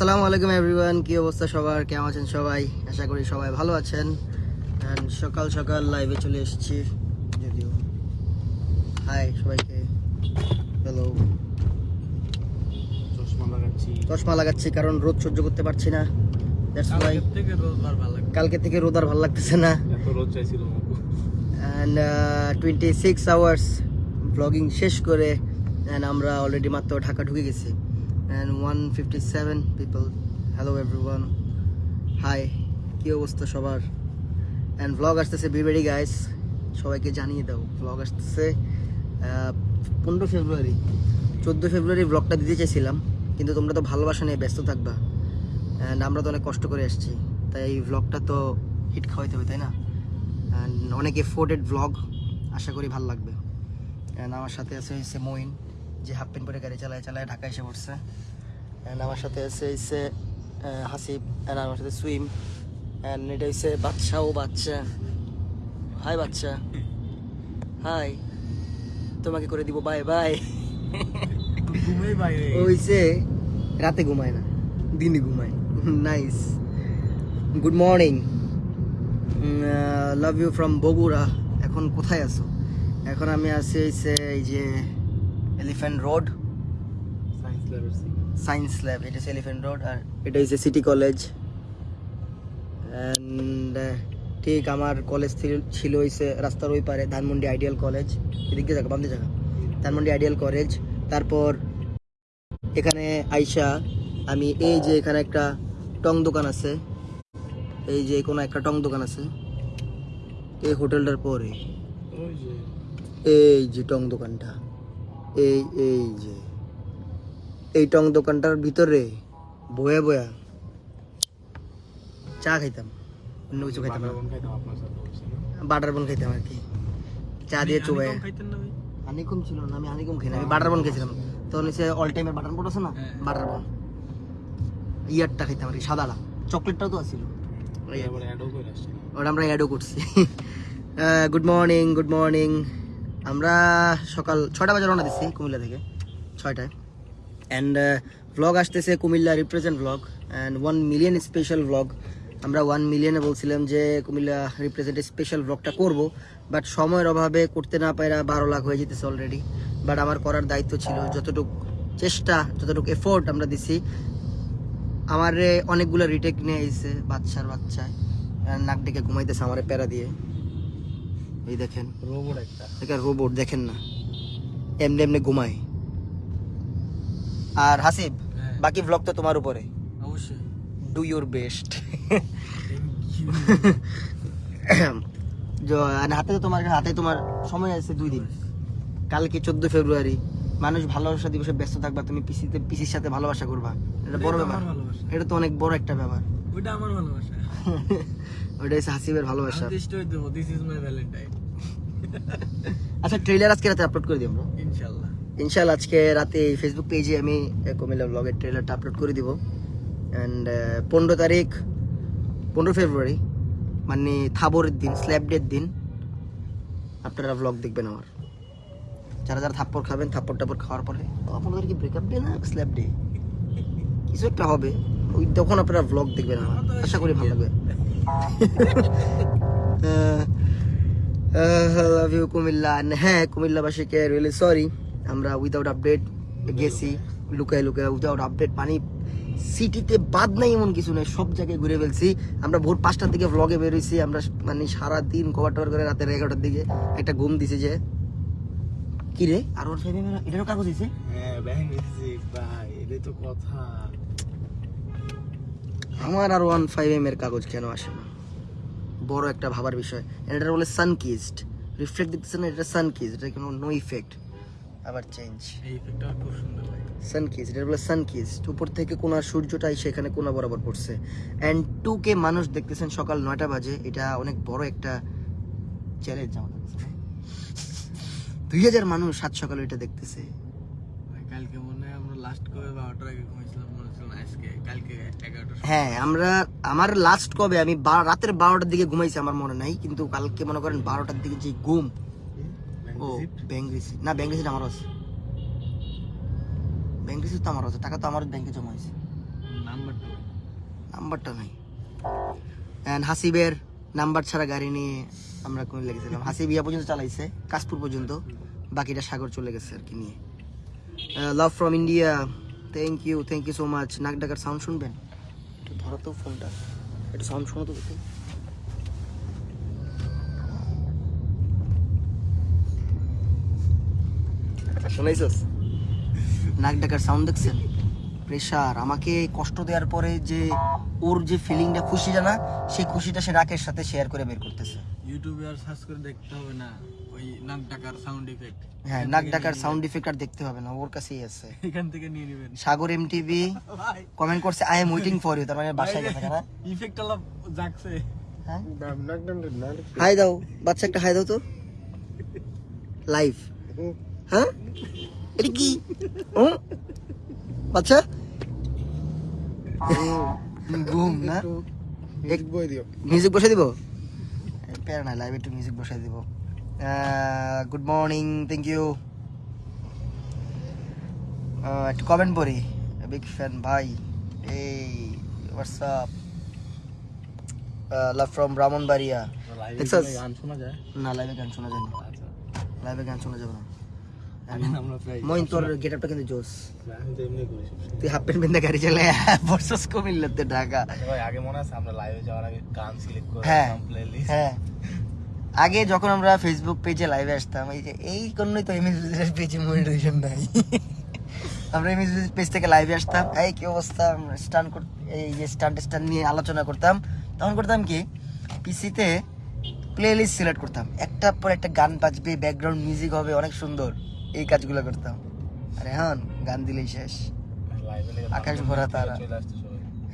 আসসালামু আলাইকুম এভরিওয়ান কি অবস্থা সবার? কেমন আছেন সবাই? আশা করি সবাই ভালো আছেন। সকাল সকাল লাইভে চলে এসেছি যদিও। হাই সবাইকে। হ্যালো চশমা লাগাচ্ছি। চশমা লাগাচ্ছি কারণ রোদ সহ্য করতে পারছি না। দ্যাটস ওয়াই কালকে থেকে রোদ আর ভালো লাগতেছে না। এত রোদ চাইছিল and twenty six hours blogging শেষ করে অ্যান্ড আমরা অলরেডি মাত্র ঢাকা ঢুকে গেছি। And one fifty seven people hello everyone hi কী অবস্থা সবার? অ্যান্ড ব্লগ আসতেছে বিবেরি গাইস সবাইকে জানিয়ে দাও ব্লগ আসতেছে পনেরো ফেব্রুয়ারি। চোদ্দ ফেব্রুয়ারি ব্লগটা দিতে চাইছিলাম, কিন্তু তোমরা তো ভালোবাসা নিয়ে ব্যস্ত থাকবা। অ্যান্ড আমরা তো অনেক কষ্ট করে আসছি। তাই এই ব্লগটা তো হিট খাওয়াইতে হবে, তাই না? অ্যান্ড অনেক এফোর্টেড ব্লগ আশা করি ভালো লাগবে। অ্যান্ড আমার সাথে আছে হচ্ছে মইন যে হাফ প্যান্ট পরে গাড়ি চালায় চালায় ঢাকা এসে পড়ছে। অ্যান্ড আমার সাথে আছে হচ্ছে আহ, হাসিব অ্যান্ড আমার সাথে সুইম। অ্যান্ড এটা হচ্ছে বাচ্চা ও বাচ্চা। হাই বাচ্চা। হাই তোমাকে করে দিব বাই বাই বাইরে হইছে রাতে ঘুমায় না দিনে ঘুমায়। Nice good morning love you from Bogura. এখন কোথায় আছো? এখন আমি আছি এই যে এলিফ্যান্ট রোড সায়েন্স ল্যাব এটা এলিফ্যান্ট রোড আর এটা হচ্ছে সিটি কলেজ অ্যান্ড ঠিক আমার কলেজ ছিল হইছে রাস্তার ওই পারে ধানমন্ডি আইডিয়াল কলেজ এদিকে জায়গা বান্ধে জায়গা ধানমন্ডি আইডিয়াল কলেজ তারপর এখানে আইসা আমি এই যে এখানে একটা টং দোকান আছে। এই যে কোনো একটা টং দোকান আছে। এই হোটেলটার পরে। ওই এই যে টং দোকানটা। এই এই যে এই টং দোকানটার ভিতরে বয়া বয়া চা খাইতাম। অন্য কিছু খাইতাম? বাটার বন খাইতাম আর কি। চা দিয়ে চুবাই হানিকম ছিল না আমি হানিকম খাই না। আমি বাটার বন খেয়েছিলাম তখন হচ্ছে অল টাইমের বাটার বন আছে না? হ্যাঁ। বাটার বন। ইয়ারটা খাইতাম আর কি সাদাটা। চকলেটটাও তো আছিল। ওই আবার অ্যাডও করে আসছে। ওটা আমরা অ্যাডও করছি। গুড মর্নিং গুড মর্নিং আমরা সকাল ছটা বাজে রওনা দিচ্ছি কুমিল্লা থেকে, ছয়টায়। অ্যান্ড ভ্লগ আসতেছে Comilla represent vlog and one million special vlog আমরা ওয়ান মিলিয়নে বলছিলাম যে কুমিল্লা রিপ্রেজেন্ট স্পেশাল ভ্লগটা করব বাট সময়ের অভাবে করতে না পারা বারো লাখ হয়ে যেতেছে অলরেডি বাট আমার করার দায়িত্ব ছিল যতটুকু চেষ্টা, যতটুকু এফোর্ট আমরা দিছি। আমার অনেকগুলো রিটেক নিয়ে এসেছে বাচ্চার বাচ্চায়। নাক ডেকে ঘুমাইতেছে আমার প্যারা দিয়ে। এই দেখেন। রোবট একটা। রোবট দেখেন না। এমনি এমনি ঘুমায়। আর হাসিব হ্যাঁ। বাকি ব্লগ তো তোমার উপরে। অবশ্যই। ডু ইউর বেস্ট হাতে তো তোমার হাতে তোমার সময় আছে দুই দিন। কালকে চোদ্দ ফেব্রুয়ারি মানুষ ভালোবাসা দিবসে ব্যস্ত থাকবা তুমি পিসিতে পিসির সাথে ভালোবাসা করবা। এটা বড় ব্যাপার। ভালোবাসা। এটা তো অনেক বড় একটা ব্যাপার। ওইটা আমার ভালোবাসা। ওটা হচ্ছে হাসিবের ভালোবাসা। দিস ইজ মাই ভ্যালেন্টাইন আচ্ছা ট্রেলার আজকে রাতে আপলোড করে দিব। আমরা ইনশাআল্লাহ ইনশাল্লাহ আজকে রাতে ফেসবুক পেজে আমি আহ, কুমিল্লা ব্লগের ট্রেলারটা আপলোড করে দিব। অ্যান্ড পনেরো তারিখ পনেরো ফেব্রুয়ারি মানে থাবরের দিন স্ল্যাব ডের দিন আপনারা ব্লগ দেখবেন আমার। যারা যারা থাপ্পড় খাবেন থাপ্পড় টাপ্পড় খাওয়ার পরে আপনাদের কি ব্রেকআপ ডে না? স্ল্যাব ডে কিছু একটা হবে। ওই তখন আপনারা ব্লগ দেখবেন আমার। আশা করি ভালো লাগবে। লাভ ইউ কুমিল্লা। হ্যাঁ কুমিল্লাবাসীকে রিয়েলি সরি আমরা উইদাউট আপডেট গেছি। লুকায় লুকায় উইদাউট আপডেট পানি সিটিতে বাদ নাই এমন কিছু নেই সব জায়গায় ঘুরে ফেলছি। আমরা ভোর পাঁচটার দিকে ভ্লগে বেরোইছি আমরা মানে সারা দিন কভার টভার করে রাতের এগারোটার দিকে একটা ঘুম দিছে যে কি রে? আর ওর এটারও কাগজ দিছে? হ্যাঁ আমার আর ওয়ান ফাইভ এম এর কাগজ কেন আসে না? বড় একটা ভাবার বিষয়। এটা বলে সানকিস্ট রিফ্লেক্ট দেখতেছে না এটা সানকিস্ট এটা কোনো নো ইফেক্ট আবার চেঞ্জ এই ইফেক্টটা খুব সুন্দর লাগে। সানকিস্ট এটা বলে সানকিস্ট উপর থেকে কোনা সূর্যটাই সেখানে কোনা বরাবর পড়ছে। অ্যান্ড টু কে মানুষ দেখতেছেন সকাল নয়টা বাজে। এটা অনেক বড় একটা চ্যালেঞ্জ আমাদের। দুই হাজার মানুষ সাত সকালে এটা দেখতেছে। কালকে লাস্ট কবে বারোটার আগে ঘুমিয়েছিলাম আজকে কালকে এগারোটার হ্যাঁ আমরা আমার লাস্ট কবে আমি রাতের বারোটার দিকে ঘুমাইছি আমার মনে নাই কিন্তু কালকে মনে করেন বারোটার দিকে যে ঘুম ও ব্যাংক না ব্যাংক আমারও আছে। ব্যাংক তো আমারও আছে টাকা তো আমার ব্যাংকে জমা হয়েছে। নাম্বার নাম্বারটা নাই। অ্যান্ড হাসিবের নাম্বার ছাড়া গাড়ি নিয়ে আমরা কোন লেগেছিলাম? হাসিব ইয়া পর্যন্ত চালাইছে কাশপুর পর্যন্ত বাকিটা সাগর চলে গেছে আর কি নিয়ে। Love from India thank you thank you so much নাক ডাকার সাউন্ড শুনবেন? একটু ধরো তো ফোনটা একটু সাউন্ড শোনো তো দেখি। নাক ডাকার সাউন্ড দেখছেন? প্রেশার আমাকে কষ্ট দেওয়ার পরে যে ওর যে ফিলিংটা খুশি জানা, সেই খুশিটা সে রাকের সাথে শেয়ার করে বের করতেছে। ইউটিউবে আর সার্চ করে দেখতে হবে না। ওই নাক ডাকার সাউন্ড ইফেক্ট হ্যাঁ নাক ডাকার সাউন্ড ইফেক্ট আর দেখতে হবে না ওর কাছেই আছে। এখান থেকে নিয়ে নেবেন। সাগর এমটিভি ভাই। কমেন্ট করছে I am waiting for you তার মানে বাসায় গেছে না ইফেক্ট আলাপ জাগছে। হ্যাঁ? হাই দাও বাচ্চা একটা হাই দাও তো। লাইভ হ্যাঁ? এটা কি? ও? বাচ্চা? ঘুম না? এক বই দিও। মিউজিক বসে দিব? প্যারা না লাইভ একটু মিউজিক বসে দিব। গুড মর্নিং থ্যাংক ইউ একটু কমেন্ট পড়ি বিগ ফ্যান ভাই এই হোয়াটসঅ্যাপ লাভ ফ্রম ব্রাহ্মণবাড়িয়া দেখছস? গান শোনা যায়? না লাইভে গান শোনা যায় না। আচ্ছা। লাইভে গান শোনা যাবে না। মইন তোর গেট আপটা কিন্তু জোস। তুই হাফ প্যান্ট বেঁধে গাড়ি চালে বর্ষস কুমিল্লাতে ঢাকা। ভাই আগে মনে আছে আমরা লাইভে যাওয়ার আগে গান সিলেক্ট করে। প্লেলিস্ট হ্যাঁ। আগে যখন আমরা ফেসবুক পেজে লাইভে আসতাম এই যে এই কারণেই তো এমএস বিজনেস পেজে মনিটাইজেশন নাই আমরা এমএস বিজনেস পেজ থেকে লাইভে আসতাম এই কি অবস্থা? স্টান্ট এই যে স্টান্ট স্টান্ট নিয়ে আলোচনা করতাম। তখন করতাম কি? পিসিতে প্লে লিস্ট সিলেক্ট করতাম। একটা পর একটা গান বাজবে ব্যাকগ্রাউন্ড মিউজিক হবে অনেক সুন্দর। এই কাজগুলো করতাম। আরে হ্যাঁ গান দিলেই শেষ। আকাশ ভরা তারা।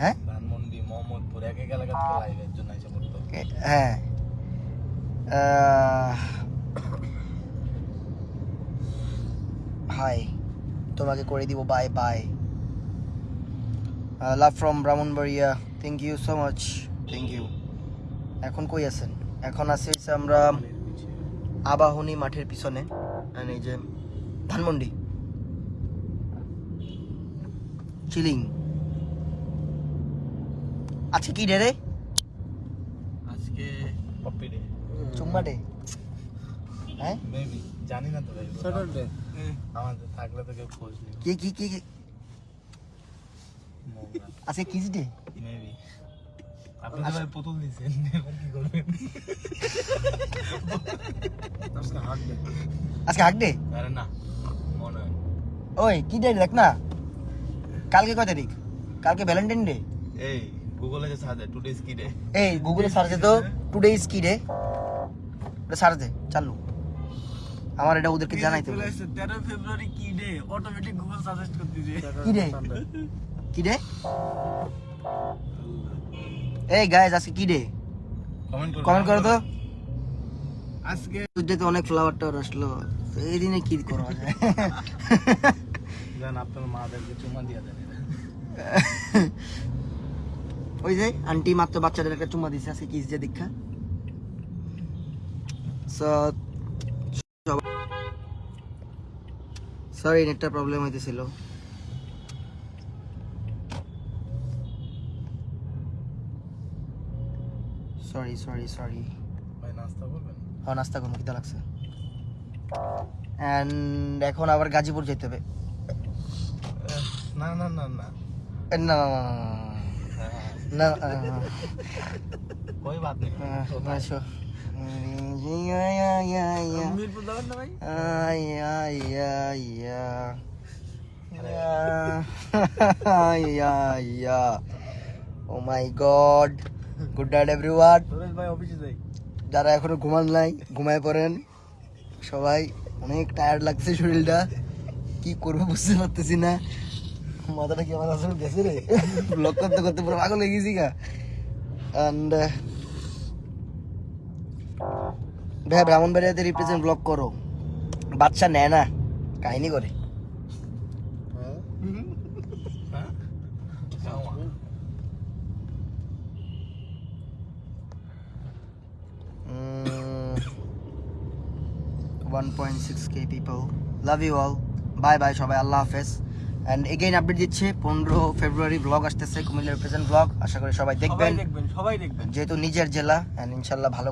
হ্যাঁ? ধানমন্ডি মোহাম্মদপুর এক এক এলাকা লাইভের জন্য এসে পড়তো। হ্যাঁ। হাই, তোমাকে করে দিব bye bye love from Brahmanbaria thank you so much thank you এখন কই আছেন? এখন আছি আমরা আবাহনী মাঠের পিছনে এই যে ধানমন্ডি। চিলিং আজকে কি রে? আজকে পপি ডে চুম্মা ডে হ্যাঁ মেবি জানি না তো ভাই স্যাটারডে আমাদের থাকলে তো কেউ খোঁজ নেই কি কি কি কি- আজকে কিস ডে মেবি আপনি তো ভাই পুতুল দিছেন এবার কি করবেন আজকে হাট ডে আজকে হাক ডে আরে না মনে হয় ওই কি ডে দেখ না কালকে কয় তারিখ কালকে ভ্যালেন্টাইন ডে এই গুগলে যে সার্চ টুডে কি ডে এই গুগলে সার্চ দে তো টুডে ইজ কি ডে ওটা সার্চ দে চালু। আমার এটা ওদেরকে জানাইতে হবে। তেরো ফেব্রুয়ারি কি ডে অটোমেটিক গুগল সাজেস্ট করতেছে কি ডে কি ডে এই গাইজ আজকে কি ডে কমেন্ট করুন কমেন্ট করো তো। আজকে তো অনেক ফ্লাওয়ার টাওয়ার আসলো। তো এই দিনে কি করা যায় জান আপনার মাদেরকে চুমা দিয়ে দেন। ওই যে আন্টি মাত্র বাচ্চাদের একটা চুমা দিছে আজকে কিস যে দীক্ষা। সরি নেটটা প্রবলেম হইতেছিল। সরি সরি সরি ভাই নাস্তা করবেন? হ্যাঁ নাস্তা করব খিদা লাগছে। অ্যান্ড এখন আবার গাজীপুর যেতে হবে। না না। না না না না না না। না না कोई बात नहीं না আসো মিরপুর যাবেন না ভাই oh my god good night everyone Suresh ভাই অফিসে যাই যারা এখনো ঘুমান নাই ঘুমায় পড়েন সবাই অনেক টায়ার্ড লাগছে শরীরটা কি করবো বুঝতে পারতেছি না মাথাটা কি আমার আসলে গেছে রে? ব্লক করতে করতে পুরো গেছি গা। uh, ভাই, ব্রাহ্মণবাড়িয়াতে রিপ্রেজেন্ট ব্লক করো। বাচ্চা নেয় না, কাহিনী করে। One point six K people love you all bye bye সবাই। আল্লাহ হাফেজ। অ্যান্ড এগেইন আপডেট দিচ্ছে পনেরো ফেব্রুয়ারি ব্লগ আসতেছে কুমিল্লা রিপ্রেজেন্ট ব্লগ আশা করি সবাই দেখবেন। সবাই দেখবেন। যেহেতু নিজের জেলা অ্যান্ড ইনশাল্লাহ ভালো